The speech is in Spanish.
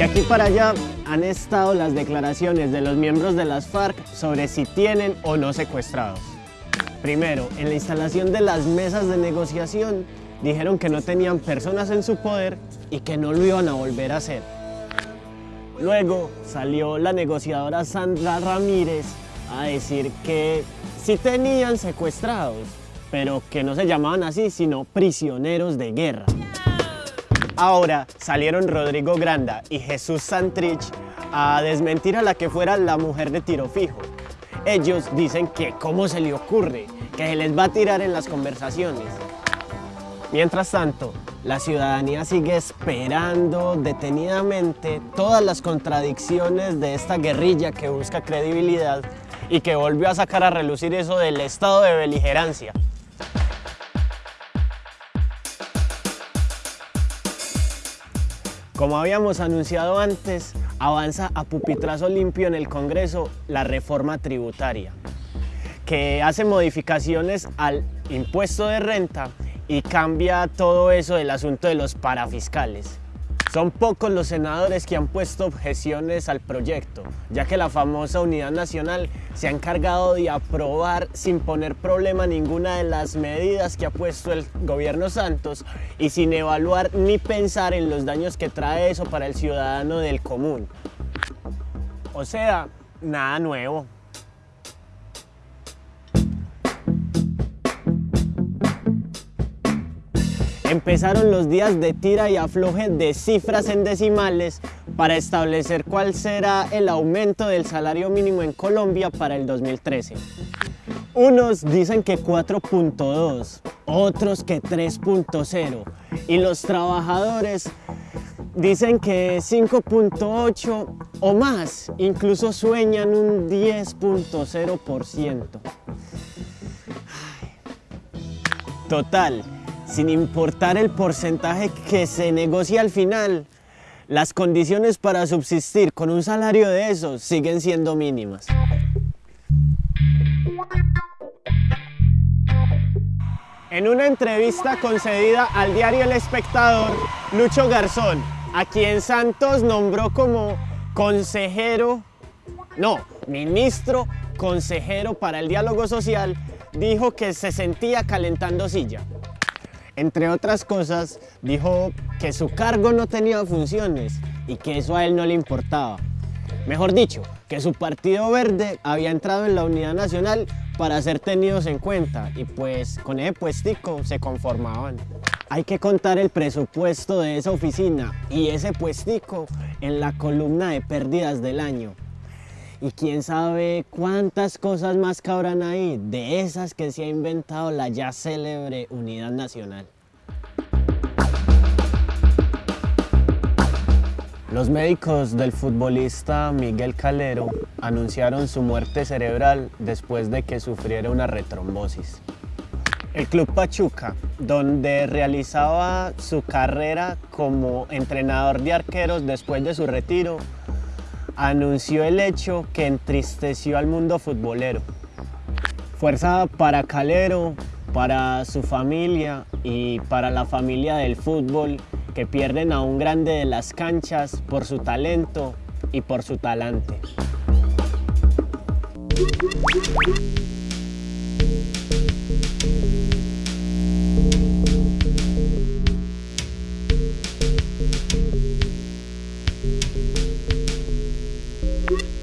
De aquí para allá han estado las declaraciones de los miembros de las FARC sobre si tienen o no secuestrados. Primero, en la instalación de las mesas de negociación, dijeron que no tenían personas en su poder y que no lo iban a volver a hacer. Luego salió la negociadora Sandra Ramírez a decir que sí tenían secuestrados, pero que no se llamaban así, sino prisioneros de guerra. Ahora salieron Rodrigo Granda y Jesús Santrich a desmentir a la que fuera la mujer de tiro fijo. Ellos dicen que cómo se le ocurre, que se les va a tirar en las conversaciones. Mientras tanto, la ciudadanía sigue esperando detenidamente todas las contradicciones de esta guerrilla que busca credibilidad y que volvió a sacar a relucir eso del estado de beligerancia. Como habíamos anunciado antes, avanza a pupitrazo limpio en el Congreso la reforma tributaria, que hace modificaciones al impuesto de renta y cambia todo eso del asunto de los parafiscales. Son pocos los senadores que han puesto objeciones al proyecto, ya que la famosa Unidad Nacional se ha encargado de aprobar sin poner problema ninguna de las medidas que ha puesto el gobierno Santos y sin evaluar ni pensar en los daños que trae eso para el ciudadano del común. O sea, nada nuevo. Empezaron los días de tira y afloje de cifras en decimales para establecer cuál será el aumento del salario mínimo en Colombia para el 2013. Unos dicen que 4.2, otros que 3.0 y los trabajadores dicen que 5.8 o más, incluso sueñan un 10.0%. Total, sin importar el porcentaje que se negocia al final, las condiciones para subsistir con un salario de esos siguen siendo mínimas. En una entrevista concedida al diario El Espectador, Lucho Garzón, a quien Santos nombró como consejero, no, ministro consejero para el diálogo social, dijo que se sentía calentando silla. Entre otras cosas, dijo que su cargo no tenía funciones y que eso a él no le importaba. Mejor dicho, que su Partido Verde había entrado en la Unidad Nacional para ser tenidos en cuenta y pues con ese puestico se conformaban. Hay que contar el presupuesto de esa oficina y ese puestico en la columna de pérdidas del año. Y quién sabe cuántas cosas más cabrán ahí de esas que se ha inventado la ya célebre Unidad Nacional. Los médicos del futbolista Miguel Calero anunciaron su muerte cerebral después de que sufriera una retrombosis. El Club Pachuca, donde realizaba su carrera como entrenador de arqueros después de su retiro, anunció el hecho que entristeció al mundo futbolero. Fuerza para Calero, para su familia y para la familia del fútbol que pierden a un grande de las canchas por su talento y por su talante. you